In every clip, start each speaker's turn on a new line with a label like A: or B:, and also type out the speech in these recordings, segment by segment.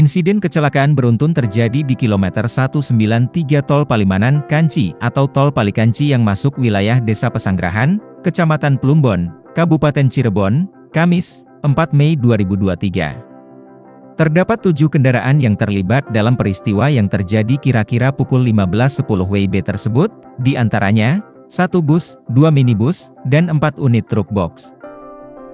A: Insiden kecelakaan beruntun terjadi di kilometer 193 Tol Palimanan, Kanci, atau Tol Palikanci yang masuk wilayah Desa Pesanggerahan, Kecamatan Plumbon, Kabupaten Cirebon, Kamis, 4 Mei 2023. Terdapat tujuh kendaraan yang terlibat dalam peristiwa yang terjadi kira-kira pukul 15.10 WIB tersebut, di antaranya, satu bus, dua minibus, dan empat unit truk box.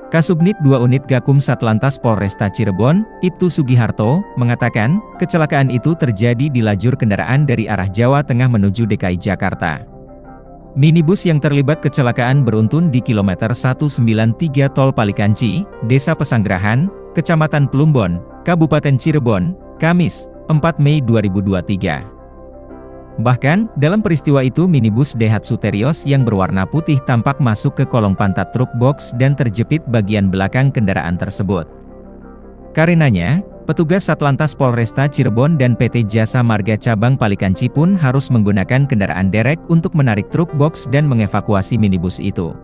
A: Kasubnit 2 Unit Gakum Satlantas Polresta Cirebon, Ibtu Sugiharto, mengatakan, kecelakaan itu terjadi di lajur kendaraan dari arah Jawa Tengah menuju DKI Jakarta. Minibus yang terlibat kecelakaan beruntun di kilometer 193 Tol Palikanci, Desa Pesanggerahan, Kecamatan Plumbon, Kabupaten Cirebon, Kamis, 4 Mei 2023. Bahkan, dalam peristiwa itu minibus Daihatsu Terios yang berwarna putih tampak masuk ke kolong pantat truk box dan terjepit bagian belakang kendaraan tersebut. Karenanya, petugas Satlantas Polresta Cirebon dan PT Jasa Marga Cabang Palikanci pun harus menggunakan kendaraan derek untuk menarik truk box dan mengevakuasi minibus itu.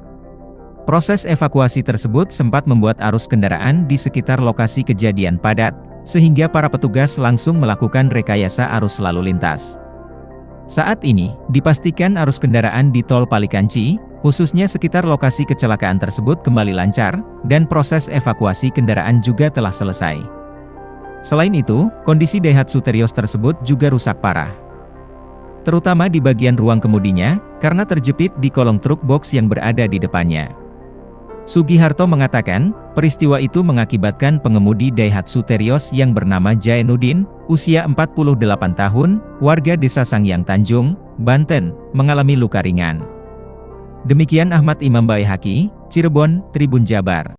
A: Proses evakuasi tersebut sempat membuat arus kendaraan di sekitar lokasi kejadian padat, sehingga para petugas langsung melakukan rekayasa arus lalu lintas. Saat ini, dipastikan arus kendaraan di Tol Palikanci, khususnya sekitar lokasi kecelakaan tersebut kembali lancar, dan proses evakuasi kendaraan juga telah selesai. Selain itu, kondisi Daihatsu Terios tersebut juga rusak parah. Terutama di bagian ruang kemudinya, karena terjepit di kolong truk box yang berada di depannya. Sugiharto mengatakan, peristiwa itu mengakibatkan pengemudi Daihatsu Terios yang bernama Jainuddin, usia 48 tahun, warga desa Sangyang Tanjung, Banten, mengalami luka ringan. Demikian Ahmad Imam Baihaki, Cirebon, Tribun Jabar.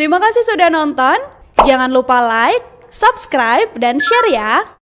B: Terima kasih sudah nonton. Jangan lupa like, subscribe, dan share ya.